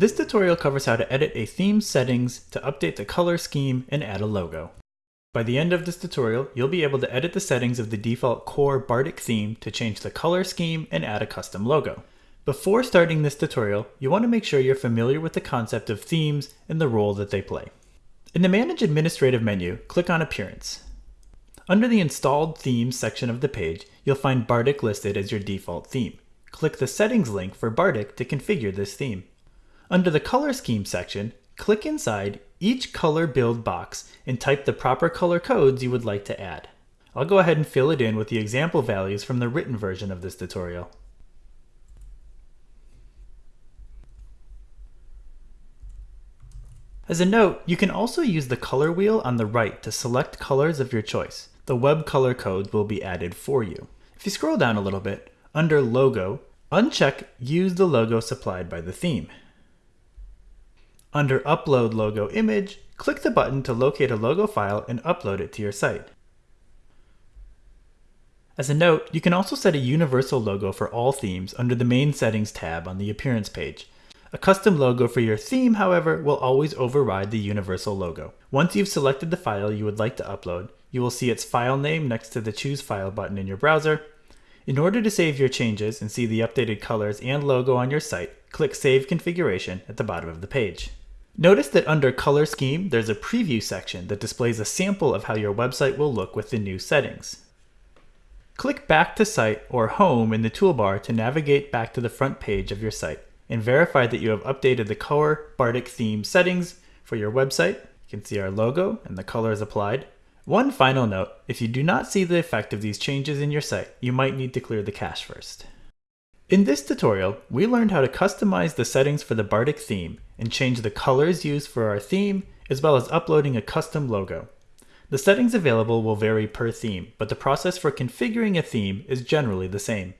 This tutorial covers how to edit a theme's settings to update the color scheme and add a logo. By the end of this tutorial, you'll be able to edit the settings of the default core Bartik theme to change the color scheme and add a custom logo. Before starting this tutorial, you want to make sure you're familiar with the concept of themes and the role that they play. In the Manage Administrative menu, click on Appearance. Under the Installed Themes section of the page, you'll find Bartik listed as your default theme. Click the Settings link for Bartik to configure this theme. Under the Color Scheme section, click inside each color build box and type the proper color codes you would like to add. I'll go ahead and fill it in with the example values from the written version of this tutorial. As a note, you can also use the color wheel on the right to select colors of your choice. The web color codes will be added for you. If you scroll down a little bit, under Logo, uncheck Use the logo supplied by the theme. Under Upload Logo Image, click the button to locate a logo file and upload it to your site. As a note, you can also set a universal logo for all themes under the Main Settings tab on the Appearance page. A custom logo for your theme, however, will always override the universal logo. Once you've selected the file you would like to upload, you will see its file name next to the Choose File button in your browser. In order to save your changes and see the updated colors and logo on your site, click Save Configuration at the bottom of the page. Notice that under Color Scheme, there's a preview section that displays a sample of how your website will look with the new settings. Click Back to Site or Home in the toolbar to navigate back to the front page of your site and verify that you have updated the core Bartik theme settings for your website. You can see our logo and the colors applied. One final note, if you do not see the effect of these changes in your site, you might need to clear the cache first. In this tutorial, we learned how to customize the settings for the Bartik theme and change the colors used for our theme, as well as uploading a custom logo. The settings available will vary per theme, but the process for configuring a theme is generally the same.